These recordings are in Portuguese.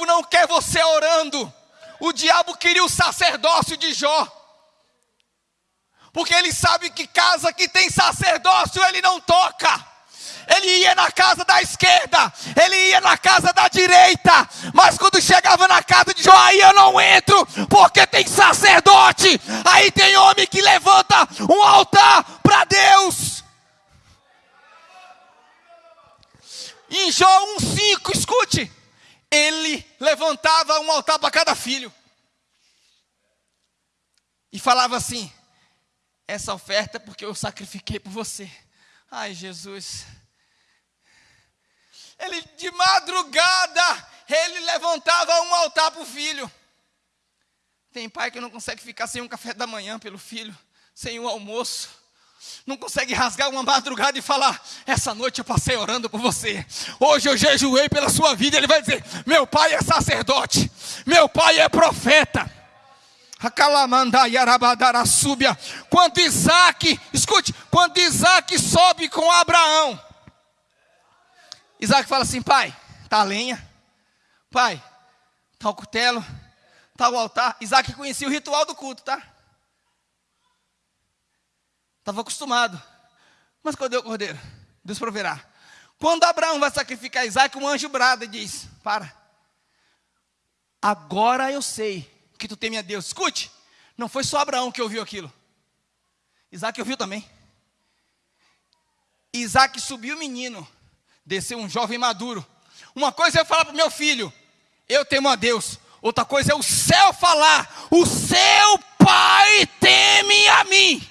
diabo não quer você orando. O diabo queria o sacerdócio de Jó. Porque ele sabe que casa que tem sacerdócio ele não toca. Ele ia na casa da esquerda, ele ia na casa da direita, mas quando chegava na casa de Jó, aí eu não entro, porque tem sacerdote, aí tem homem que levanta um altar para Deus. Em Jó 1,5, escute, ele levantava um altar para cada filho, e falava assim: essa oferta é porque eu sacrifiquei por você. Ai, Jesus. Ele de madrugada, ele levantava um altar para o filho. Tem pai que não consegue ficar sem um café da manhã pelo filho, sem um almoço. Não consegue rasgar uma madrugada e falar: Essa noite eu passei orando por você. Hoje eu jejuei pela sua vida. Ele vai dizer: Meu pai é sacerdote. Meu pai é profeta. Quando Isaac, escute, quando Isaac sobe com Abraão, Isaac fala assim: pai, tá a lenha, pai, tá o cutelo, tá o altar. Isaac conhecia o ritual do culto, tá? Estava acostumado. Mas cadê o cordeiro? Deus proverá. Quando Abraão vai sacrificar Isaac, um anjo brada e diz: Para, agora eu sei que tu teme a Deus. Escute, não foi só Abraão que ouviu aquilo. Isaac ouviu também. Isaac subiu o menino, desceu um jovem maduro. Uma coisa é falar para o meu filho, eu temo a Deus. Outra coisa é o céu falar, o seu pai teme a mim.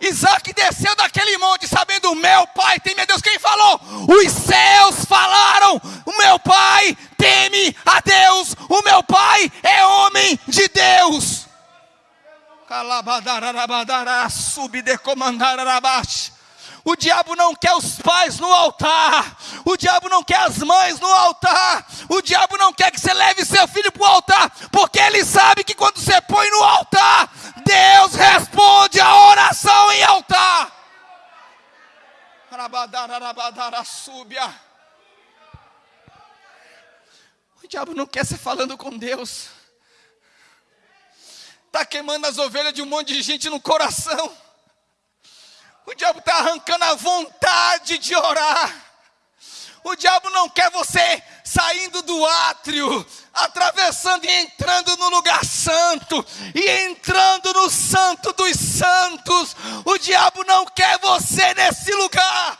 Isaac desceu daquele monte, sabendo, meu pai teme a Deus. Quem falou? Os céus falaram, o meu pai teme a Deus, o meu pai é homem de Deus. O diabo não quer os pais no altar, o diabo não quer as mães no altar, o diabo não quer que você leve seu filho para o altar, porque ele sabe que quando você põe no altar, Deus responde a oração em altar. O diabo não quer você falando com Deus. Está queimando as ovelhas de um monte de gente no coração. O diabo está arrancando a vontade de orar. O diabo não quer você saindo do átrio, atravessando e entrando no lugar santo, e entrando no santo dos santos. O diabo não quer você nesse lugar.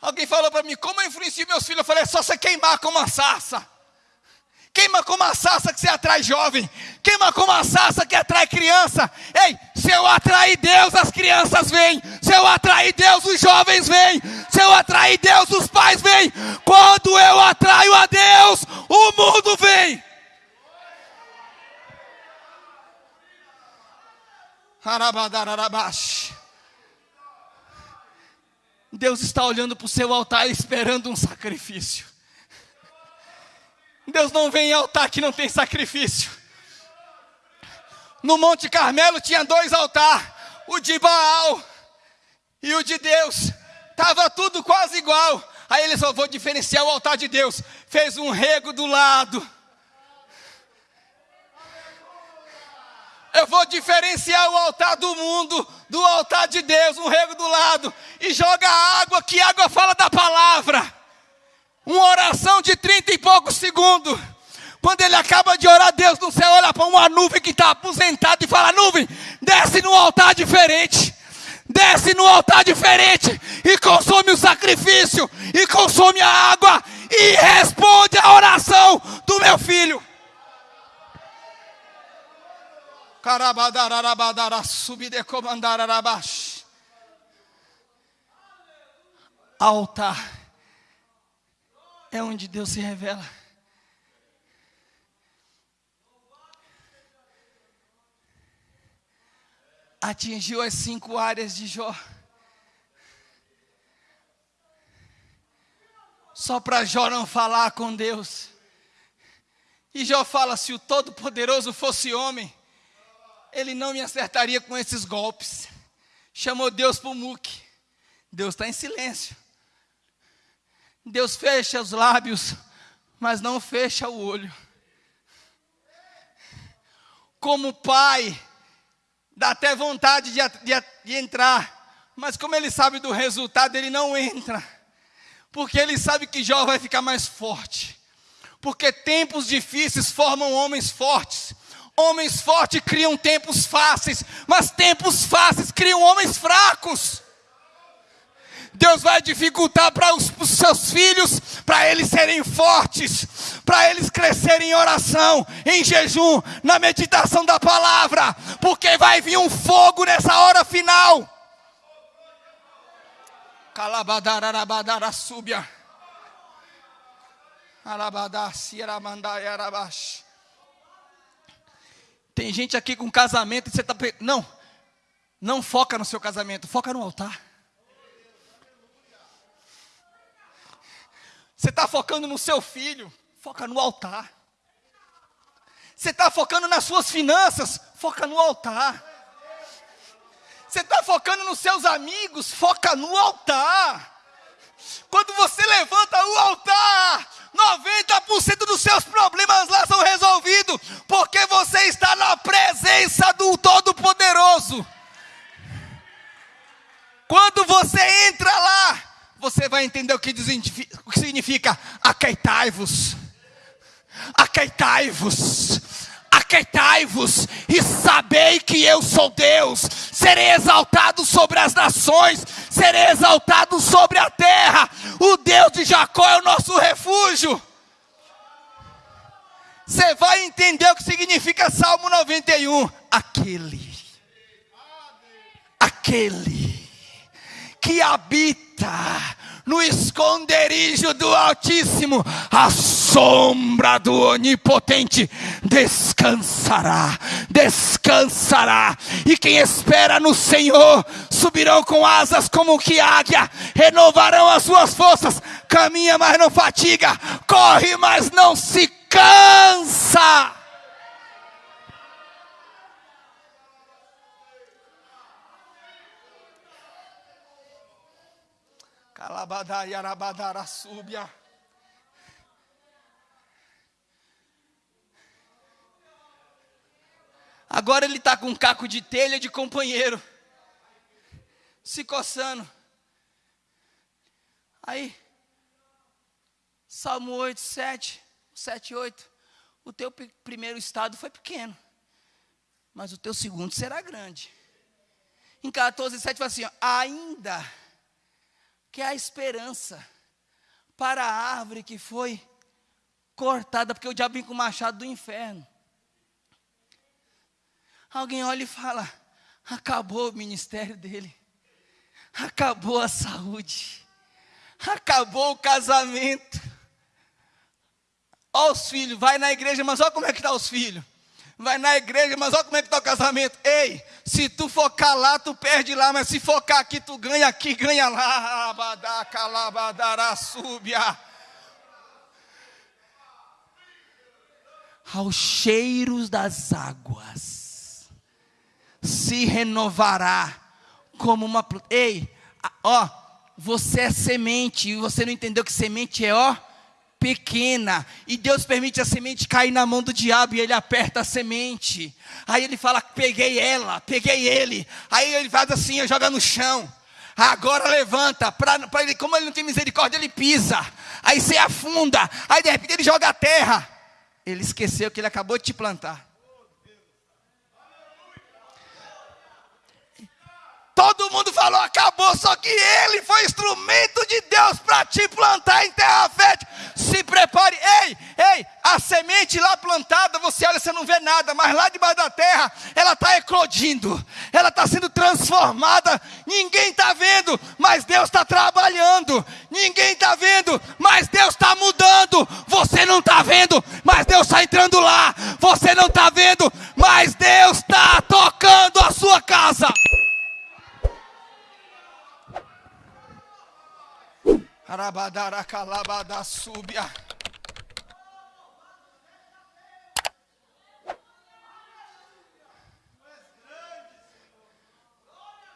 Alguém falou para mim, como eu influencio meus filhos? Eu falei, é só você queimar como a sarça. Queima como a sarça que você atrai jovem. Queima como a sarça que atrai criança. Ei, se eu atrair Deus, as crianças vêm. Se eu atrair Deus, os jovens vêm. Se eu atrair Deus, os pais vêm. Quando eu atraio a Deus, o mundo vem. Deus está olhando para o seu altar esperando um sacrifício. Deus não vem em altar que não tem sacrifício. No Monte Carmelo tinha dois altares, o de Baal e o de Deus. Tava tudo quase igual. Aí ele só vou diferenciar o altar de Deus. Fez um rego do lado. Eu vou diferenciar o altar do mundo do altar de Deus, um rego do lado. E joga água, que água fala da palavra. Uma oração de trinta e poucos segundos. Quando ele acaba de orar, Deus no céu olha para uma nuvem que está aposentada e fala: Nuvem, desce no altar diferente. Desce no altar diferente e consome o sacrifício, e consome a água, e responde a oração do meu filho. Altar é onde Deus se revela. Atingiu as cinco áreas de Jó. Só para Jó não falar com Deus. E Jó fala: se o Todo-Poderoso fosse homem, ele não me acertaria com esses golpes. Chamou Deus para o muque. Deus está em silêncio. Deus fecha os lábios, mas não fecha o olho. Como pai, dá até vontade de, de, de entrar, mas como ele sabe do resultado, ele não entra, porque ele sabe que Jó vai ficar mais forte, porque tempos difíceis formam homens fortes. Homens fortes criam tempos fáceis, mas tempos fáceis criam homens fracos. Deus vai dificultar para os, os seus filhos, para eles serem fortes, para eles crescerem em oração, em jejum, na meditação da palavra, porque vai vir um fogo nessa hora final. Tem gente aqui com casamento e você está. Não, não foca no seu casamento, foca no altar. Você está focando no seu filho, foca no altar. Você está focando nas suas finanças, foca no altar. Você está focando nos seus amigos, foca no altar. Quando você levanta o altar, 90% dos seus problemas lá são resolvidos, porque você está na presença do Todo-Poderoso. Quando você entra lá, você vai entender o que, o que significa aqueitai-vos. Aqueitai-vos. Aqueitai-vos e sabei que eu sou Deus. Serei exaltado sobre as nações, serei exaltado sobre a terra. O Deus de Jacó é o nosso refúgio. Você vai entender o que significa Salmo 91. Aquele, aquele que habita no esconderijo do Altíssimo, a sombra do Onipotente descansará, descansará. E quem espera no Senhor subirão com asas como que águia, renovarão as suas forças, caminha, mas não fatiga, corre, mas não se cansa. Calabadai. Agora ele está com um caco de telha de companheiro, se coçando. Aí, Salmo 8, 7, 7, 8. O teu primeiro estado foi pequeno, mas o teu segundo será grande. Em 14, 7 fala assim: ó, ainda que é a esperança para a árvore que foi cortada, porque o diabo vem com o machado do inferno. Alguém olha e fala: acabou o ministério dele, acabou a saúde, acabou o casamento. Olha os filhos, vai na igreja, mas olha como é que estão tá os filhos vai na igreja, mas olha como é que está o casamento. Ei, se tu focar lá, tu perde lá, mas se focar aqui, tu ganha aqui, ganha lá. Abadaca, súbia. Aos cheiros das águas se renovará como uma. Ei, ó, você é semente, e você não entendeu que semente é, ó pequena, e Deus permite a semente cair na mão do diabo e ele aperta a semente. Aí ele fala: "Peguei ela, peguei ele". Aí ele faz assim, joga no chão. Agora levanta, para ele, como ele não tem misericórdia, ele pisa. Aí você afunda. Aí de repente ele joga a terra. Ele esqueceu que ele acabou de te plantar. Todo mundo falou, acabou, só que ele foi instrumento de Deus para te plantar em terra fértil. Se prepare, ei, ei, a semente lá plantada, você olha, você não vê nada, mas lá debaixo da terra, ela está eclodindo, ela está sendo transformada. Ninguém está vendo, mas Deus está trabalhando. Ninguém está vendo, mas Deus está mudando. Você não está vendo, mas Deus está entrando lá. Você não está vendo, mas Deus está tocando a sua casa. Arabadara calabada súbia.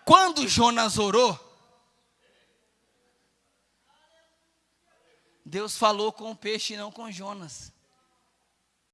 Quando Jonas orou, Deus falou com o peixe e não com Jonas.